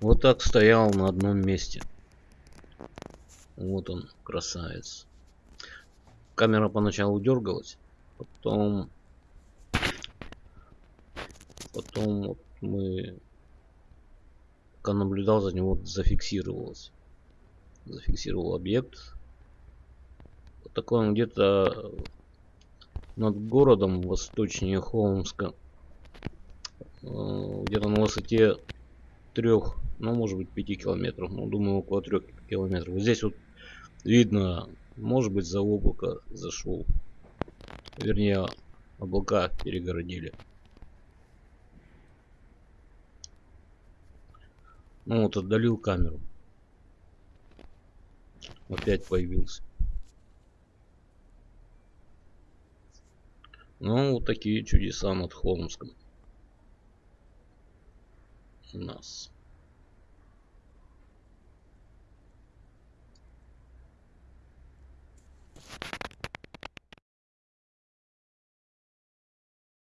Вот так стоял на одном месте. Вот он, красавец. Камера поначалу дергалась, потом... Потом вот мы... Пока наблюдал за него, зафиксировалось. Зафиксировал объект. Вот такой он где-то над городом восточнее Холмска. Э, где-то на высоте трех, ну может быть 5 километров. Ну думаю около трех километров. Вот здесь вот видно, может быть за облако зашел. Вернее, облака перегородили. Ну вот отдалил камеру. Опять появился. Ну, вот такие чудеса над Холмском. У нас.